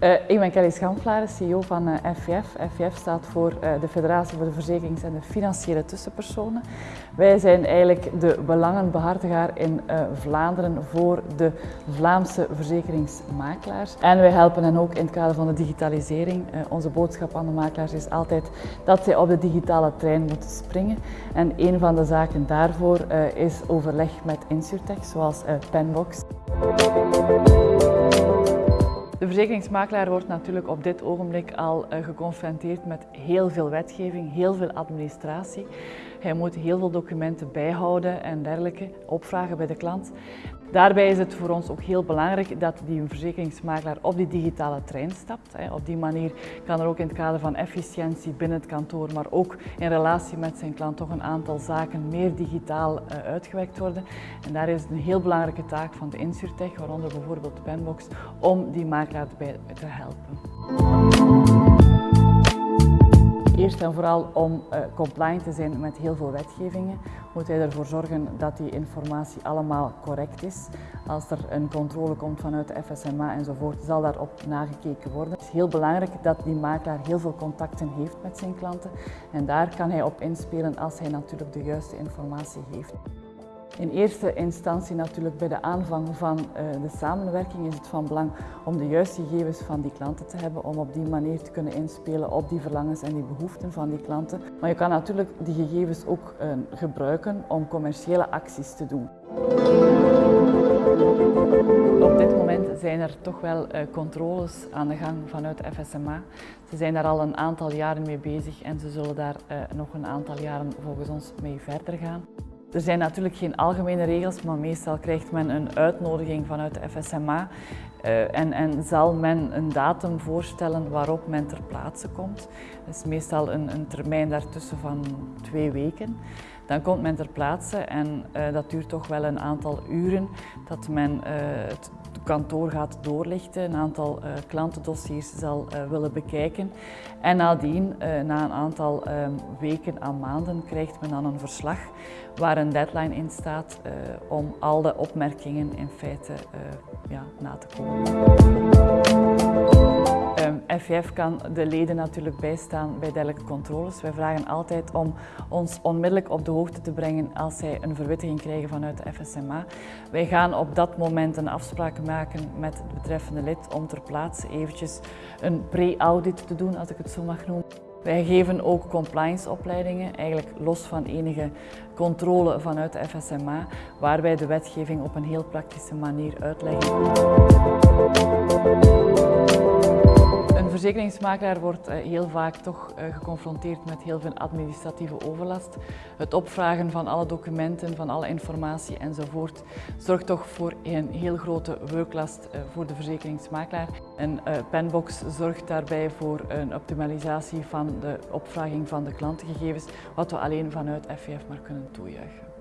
Ik ben Kelly Schamflaren, CEO van uh, FVF. FVF staat voor uh, de Federatie voor de Verzekerings- en de Financiële Tussenpersonen. Wij zijn eigenlijk de belangenbehartiger in Vlaanderen voor de Vlaamse verzekeringsmakelaars. En wij helpen hen ook in het kader van de digitalisering. onze boodschap aan de makelaars is altijd dat zij op de digitale trein moeten springen. En een van de zaken daarvoor is overleg met Insurtech, zoals Penbox. Verzekeringsmakelaar wordt natuurlijk op dit ogenblik al uh, geconfronteerd met heel veel wetgeving, heel veel administratie. Hij moet heel veel documenten bijhouden en dergelijke, opvragen bij de klant. Daarbij is het voor ons ook heel belangrijk dat die verzekeringsmakelaar op die digitale trein stapt. Op die manier kan er ook in het kader van efficiëntie binnen het kantoor, maar ook in relatie met zijn klant toch een aantal zaken meer digitaal eh, uitgewerkt worden. En daar is het een heel belangrijke taak van de Insurtech, waaronder bijvoorbeeld Penbox, om die makelaar bij te helpen. En vooral om uh, compliant te zijn met heel veel wetgevingen, moet hij ervoor zorgen dat die informatie allemaal correct is. Als er een controle komt vanuit de FSMA enzovoort, zal daarop nagekeken worden. Het is heel belangrijk dat die makelaar heel veel contacten heeft met zijn klanten en daar kan hij op inspelen als hij natuurlijk de juiste informatie heeft. In eerste instantie natuurlijk bij de aanvang van eh, de samenwerking is het van belang om de juiste gegevens van die klanten te hebben, om op die manier te kunnen inspelen op die verlangens en die behoeften van die klanten. Maar je kan natuurlijk die gegevens ook eh, gebruiken om commerciële acties te doen. Op dit moment zijn er toch wel uh, controles aan de gang vanuit de FSMA. Ze zijn daar al een aantal jaren mee bezig en ze zullen daar nog een aantal jaren volgens ons mee verder gaan. Er zijn natuurlijk geen algemene regels, maar meestal krijgt men een uitnodiging vanuit de FSMA uh, en, en, zal men een datum voorstellen waarop men ter plaatse komt. Dat is meestal een, een termijn daartussen van twee weken. Dan komt men ter plaatse en uh, dat duurt toch wel een aantal uren dat men uh, het kantoor gaat doorlichten, een aantal uh, klantendossiers zal willen bekijken. En nadien, na een aantal ehm, weken aan maanden, krijgt men dan een verslag waar een deadline in staat om al de opmerkingen in feite ja, na te komen. FVF kan de leden natuurlijk bijstaan bij dergelijke controles. Wij vragen altijd om ons onmiddellijk op de hoogte te brengen als zij een verwittiging krijgen vanuit de FSMA. Wij gaan op dat moment een afspraak maken met het betreffende lid om ter plaatse eventjes een pre-audit te doen, als ik het zo mag noemen. Wij geven ook compliance-opleidingen, eigenlijk los van enige controle vanuit de FSMA, waar wij de wetgeving op een heel praktische manier uitleggen verzekeringsmakelaar wordt eh, heel vaak toch eh, geconfronteerd met heel veel administratieve overlast. Het opvragen van alle documenten, van alle informatie enzovoort zorgt toch voor een heel grote werklast eh, voor de verzekeringsmakelaar. En Penbox zorgt daarbij voor een optimalisatie van de opvraging van de klantengegevens, wat we alleen vanuit FVF maar kunnen toejuichen.